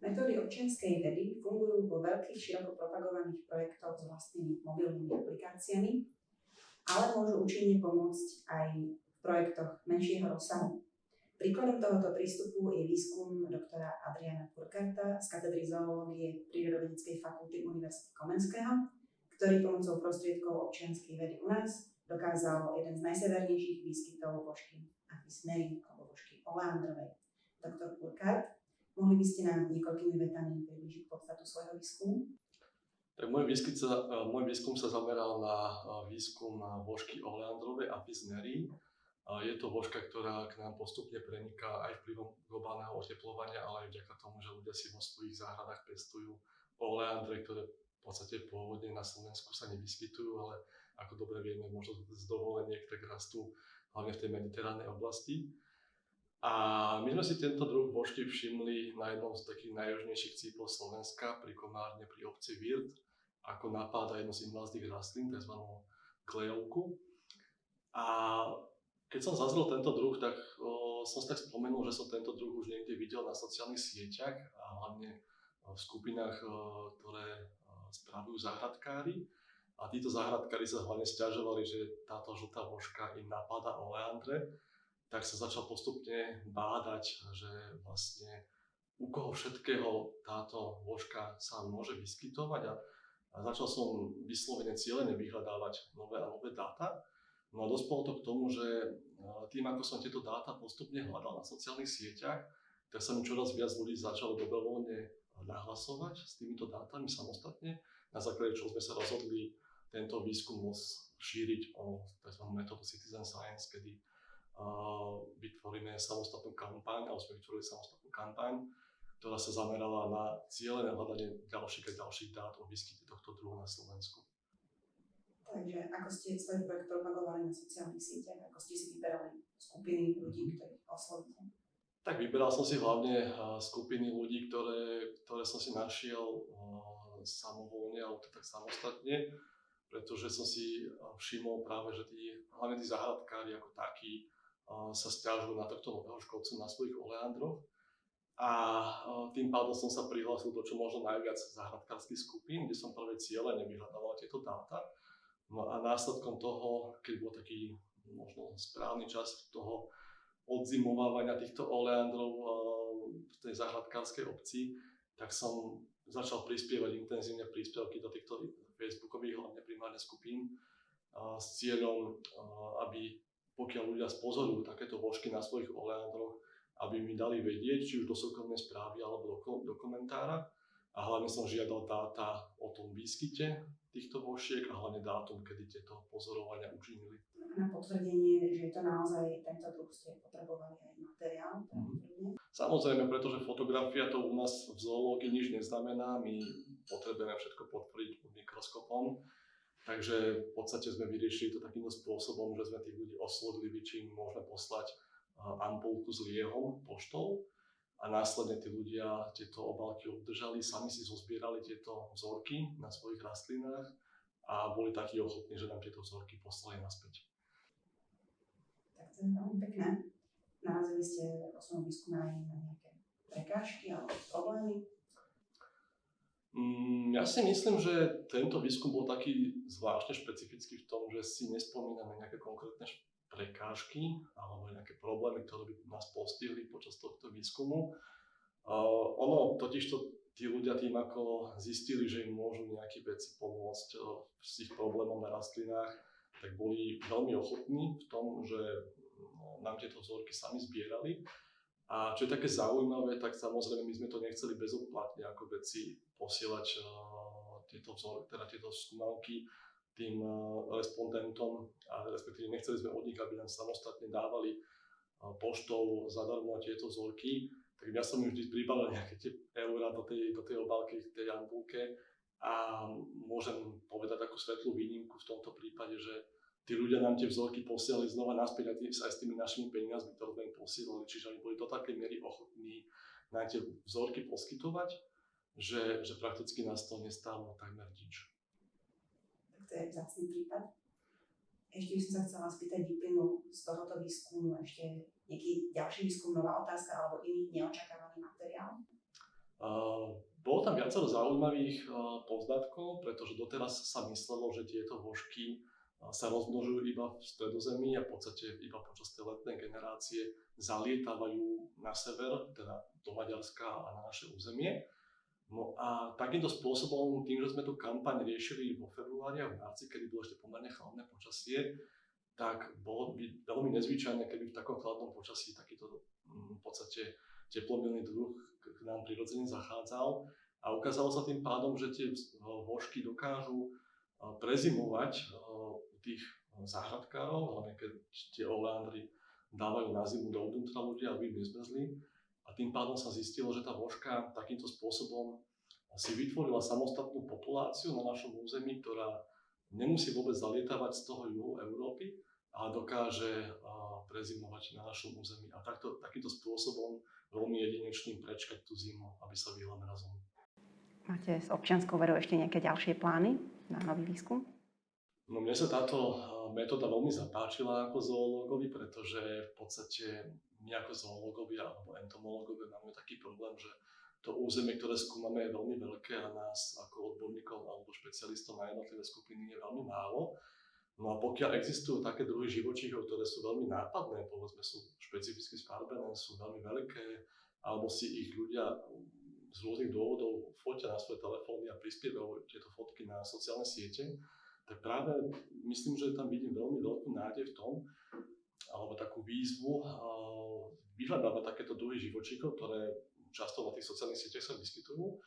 Metódy občianskej vedy fungujú vo veľkých, široko propagovaných projektoch s vlastnými mobilnými aplikáciami, ale môžu účinne pomôcť aj v projektoch menšieho rozsahu. Príkladom tohoto prístupu je výskum doktora Adriana Purkarta z katedry zoológie Prírodovedeckej fakulty Univerzity Komenského, ktorý pomocou prostriedkov občianskej vedy u nás dokázal jeden z najsevernejších výskytov vožky Apis alebo vožky Oleandrovej. Doktor Purkart, mohli by ste nám niekoľkými vetami približiť podstatu svojho výskumu? Tak môj, výskum sa, môj výskum sa zameral na výskum vožky Oleandrovej Apis neri, je to vožka, ktorá k nám postupne preniká aj vplyvom globálneho oteplovania, ale aj vďaka tomu, že ľudia si vo svojich záhradách pestujú oleandre, ktoré v podstate pôvodne na Slovensku sa nevyskytujú, ale ako dobre vieme, možno z dovoleniek tak rastú hlavne v tej mediteránnej oblasti. A my sme si tento druh vožky všimli na jednom z takých najjužnejších cípov Slovenska, pri Komárne pri obci Virt, ako napáda jednu z invazných rastlín, tzv. klejovku. A keď som zazrel tento druh, tak o, som si tak spomenul, že som tento druh už niekde videl na sociálnych sieťach a hlavne v skupinách, o, ktoré o, spravujú záhradkári. A títo záhradkári sa hlavne stiažovali, že táto žltá vožka im napadá oleandre, tak sa začal postupne bádať, že vlastne u koho všetkého táto vožka sa môže vyskytovať a, a začal som vyslovene cieľene vyhľadávať nové a nové dáta. No a dospelo to k tomu, že tým, ako som tieto dáta postupne hľadal na sociálnych sieťach, tak sa mi čoraz viac ľudí začalo dobrovoľne nahlasovať s týmito dátami samostatne, na základe čoho sme sa rozhodli tento výskum šíriť o tzv. metódu Citizen Science, kedy vytvoríme samostatnú kampaň, alebo sme vytvorili samostatnú kampaň, ktorá sa zamerala na cieľené hľadanie ďalších a ďalších dát o výskyte tohto druhu na Slovensku. Takže ako ste svoj projekt propagovali na sociálnych sieťach, ako ste si vyberali skupiny ľudí, ktorých oslovíte? Tak vyberal som si hlavne skupiny ľudí, ktoré, ktoré som si našiel samovolne alebo tak samostatne, pretože som si všimol práve, že tí, hlavne tí záhradkári ako takí sa stiažujú na tohto nového škodcu na svojich oleandroch. A tým pádom som sa prihlásil do čo možno najviac záhradkárskych skupín, kde som práve cieľene vyhľadával tieto dáta No a následkom toho, keď bol taký možno správny čas toho odzimovávania týchto oleandrov v tej záhradkárskej obci, tak som začal prispievať intenzívne príspevky do týchto facebookových, hlavne primárne skupín, s cieľom, aby pokiaľ ľudia spozorujú takéto vožky na svojich oleandroch, aby mi dali vedieť, či už do súkromnej správy alebo do, do komentára. A hlavne som žiadal dáta o tom výskyte týchto vošiek a hlavne dátum, kedy tieto pozorovania učinili. Na potvrdenie, že je to naozaj tento druh, ste potrebovali aj materiál? Mm-hmm. Samozrejme, pretože fotografia to u nás v zoológii nič neznamená, my potrebujeme všetko potvrdiť pod mikroskopom. Takže v podstate sme vyriešili to takýmto spôsobom, že sme tých ľudí oslovili, či im môžeme poslať ampulku s liehom poštou a následne tí ľudia tieto obálky obdržali, sami si zozbierali tieto vzorky na svojich rastlinách a boli takí ochotní, že nám tieto vzorky poslali naspäť. Tak to je veľmi pekné. Narazili ste vo svojom výskume aj na nejaké prekážky alebo problémy? Mm, ja si myslím, že tento výskum bol taký zvláštne špecifický v tom, že si nespomíname nejaké konkrétne prekážky alebo nejaké problémy, ktoré by nás postihli počas tohto výskumu. Uh, ono totiž to tí ľudia tým, ako zistili, že im môžu nejaké veci pomôcť uh, s ich problémom na rastlinách, tak boli veľmi ochotní v tom, že no, nám tieto vzorky sami zbierali. A čo je také zaujímavé, tak samozrejme my sme to nechceli bezoplatne ako veci posielať uh, tieto teda tieto skúmalky tým eh, respondentom, a respektíve nechceli sme od nich, aby nám samostatne dávali eh, poštou zadarmo tieto vzorky, tak ja som im vždy pribalil nejaké tie eurá do tej, do tej obálky, tej ampulke a môžem povedať takú svetlú výnimku v tomto prípade, že tí ľudia nám tie vzorky posielali znova naspäť aj, tý, aj s tými našimi peniazmi, ktoré sme im posielali, čiže oni boli do takej miery ochotní nám tie vzorky poskytovať, že, že prakticky nás to nestálo takmer nič to je vzácný prípad. Ešte by som sa chcela spýtať, vyplynul z tohoto výskumu ešte nejaký ďalší výskum, nová otázka alebo iný neočakávaný materiál? Bolo tam viacero zaujímavých poznatkov, pretože doteraz sa myslelo, že tieto vožky sa rozmnožujú iba v stredozemí a v podstate iba počas tej letnej generácie zalietávajú na sever, teda do Maďarska a na naše územie. No a takýmto spôsobom, tým, že sme tú kampaň riešili vo februári a v marci, kedy bolo ešte pomerne chladné počasie, tak bolo by veľmi nezvyčajné, keby v takom chladnom počasí takýto mm, v podstate teplomilný druh k nám prirodzene zachádzal. A ukázalo sa tým pádom, že tie vožky dokážu prezimovať u tých záhradkárov, hlavne keď tie oleandry dávajú na zimu do vnútra ľudia, aby nezmrzli. A tým pádom sa zistilo, že tá vožka takýmto spôsobom si vytvorila samostatnú populáciu na našom území, ktorá nemusí vôbec zalietávať z toho juhu Európy, ale dokáže prezimovať na našom území. A takto, takýmto spôsobom veľmi jedinečným prečkať tú zimu, aby sa vyhla mrazom. Máte s občianskou verou ešte nejaké ďalšie plány na nový výskum? No mne sa táto metóda veľmi zapáčila ako zoológovi, pretože v podstate my ako zoológovia alebo entomológovia máme taký problém, že to územie, ktoré skúmame, je veľmi veľké a nás ako odborníkov alebo špecialistov na jednotlivé skupiny je veľmi málo. No a pokiaľ existujú také druhy živočíchov, ktoré sú veľmi nápadné, povedzme sú špecificky sfarbené, sú veľmi veľké, alebo si ich ľudia z rôznych dôvodov fotia na svoje telefóny a prispievajú tieto fotky na sociálne siete, tak práve myslím, že tam vidím veľmi veľkú nádej v tom, alebo takú výzvu vyhľadávať takéto druhy živočíchov, ktoré často na tých sociálnych sieťach sa vyskytujú.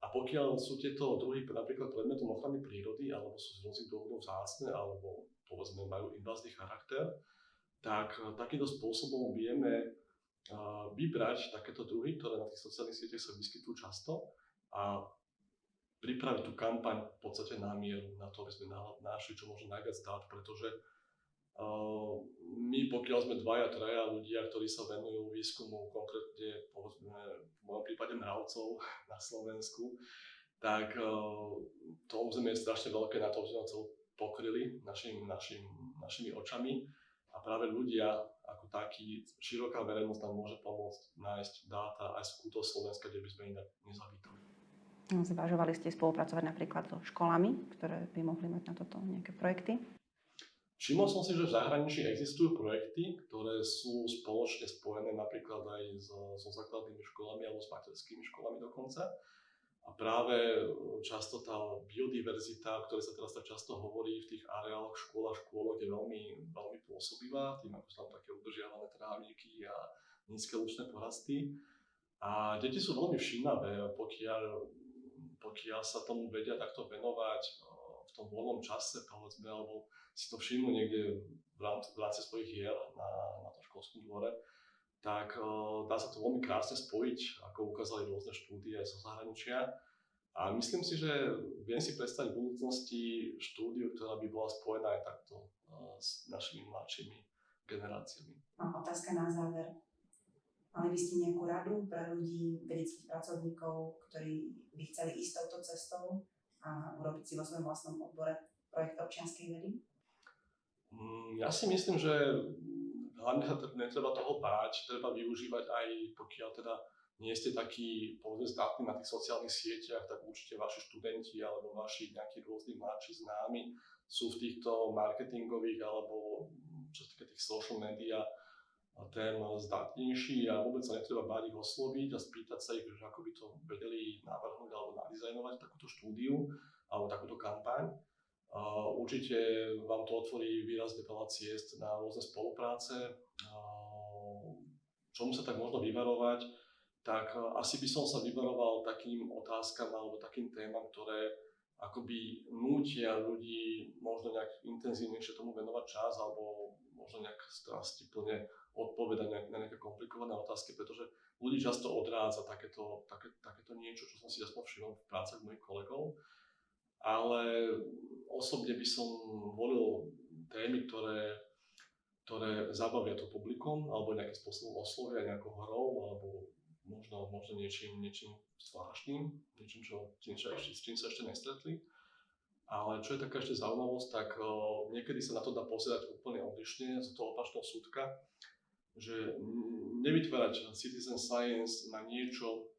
A pokiaľ sú tieto druhy napríklad predmetom ochrany prírody, alebo sú z rôznych dôvodov vzácne, alebo povedzme majú invazný charakter, tak eh, takýmto spôsobom vieme eh, vybrať takéto druhy, ktoré na tých sociálnych sieťach sa vyskytujú často a pripraviť tú kampaň v podstate na mieru, na to, aby sme našli čo možno najviac dát, pretože my, pokiaľ sme dvaja, traja ľudia, ktorí sa venujú výskumu konkrétne, povedzme, v mojom prípade mravcov na Slovensku, tak to územie je strašne veľké na to, že sme celú pokryli našim, našim, našimi očami a práve ľudia ako takí, široká verejnosť nám môže pomôcť nájsť dáta aj z kútov Slovenska, kde by sme inak nezavítali. Zvažovali ste spolupracovať napríklad so školami, ktoré by mohli mať na toto nejaké projekty? Všimol som si, že v zahraničí existujú projekty, ktoré sú spoločne spojené napríklad aj so, so základnými školami alebo s materskými školami dokonca. A práve e, často tá biodiverzita, o ktorej sa teraz tak často hovorí v tých areáloch škôl a škôlok, je veľmi, veľmi pôsobivá, tým ako sú tam také udržiavané trávniky a nízke lučné porasty. A deti sú veľmi všímavé, pokiaľ, pokiaľ sa tomu vedia takto venovať e, v tom voľnom čase, povedzme, alebo si to všimnú niekde v rámci, v rámci svojich hier na, na tom školskom dvore, tak uh, dá sa to veľmi krásne spojiť, ako ukázali rôzne štúdie aj zo zahraničia. A myslím si, že viem si predstaviť v budúcnosti štúdiu, ktorá by bola spojená aj takto uh, s našimi mladšími generáciami. Mám otázka na záver. Mali by ste nejakú radu pre ľudí, vedeckých pracovníkov, ktorí by chceli ísť touto cestou a urobiť si vo svojom vlastnom odbore projekt občianskej vedy? Mm, ja si myslím, že hlavne sa netreba toho báť, treba využívať aj pokiaľ teda nie ste takí povedzme zdatní na tých sociálnych sieťach, tak určite vaši študenti alebo vaši nejakí rôzni mladší známi sú v týchto marketingových alebo čo sa týka tých social media tém zdatnejší a vôbec sa netreba báť ich osloviť a spýtať sa ich, že ako by to vedeli navrhnúť alebo nadizajnovať takúto štúdiu alebo takúto kampaň. Určite vám to otvorí výrazne veľa ciest na rôzne spolupráce. Čomu sa tak možno vyvarovať, tak asi by som sa vyvaroval takým otázkam alebo takým témam, ktoré akoby nútia ľudí možno nejak intenzívnejšie tomu venovať čas alebo možno nejak strastiplne odpovedať na nejaké komplikované otázky, pretože ľudí často odrádza takéto, také, takéto niečo, čo som si aspoň všimol v prácach mojich kolegov. Ale osobne by som volil témy, ktoré, ktoré zabavia to publikum, alebo nejakým spôsobom oslovia nejakou hrou, alebo možno, možno niečím, niečím zvláštnym, niečím, čo, čím, ešte, s čím sa ešte nestretli. Ale čo je taká ešte zaujímavosť, tak uh, niekedy sa na to dá pozerať úplne odlišne z toho opačného súdka, že nevytvárať citizen science na niečo,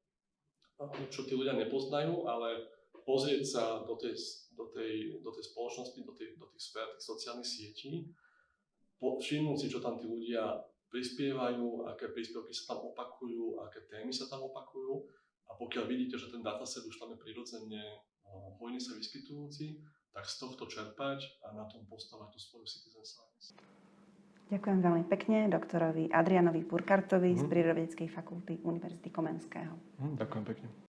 čo tí ľudia nepoznajú, ale pozrieť sa do tej, do tej, do tej spoločnosti, do, tej, do tých sfér, tých sociálnych sietí, všimnúť si, čo tam tí ľudia prispievajú, aké príspevky sa tam opakujú, aké témy sa tam opakujú. A pokiaľ vidíte, že ten dataset už tam je prirodzene hojne sa vyskytujúci, tak z tohto čerpať a na tom postavať tú svoju citizen science. Ďakujem veľmi pekne doktorovi Adrianovi Purkartovi mm. z Prírodovedeckej fakulty Univerzity Komenského. Mm, ďakujem pekne.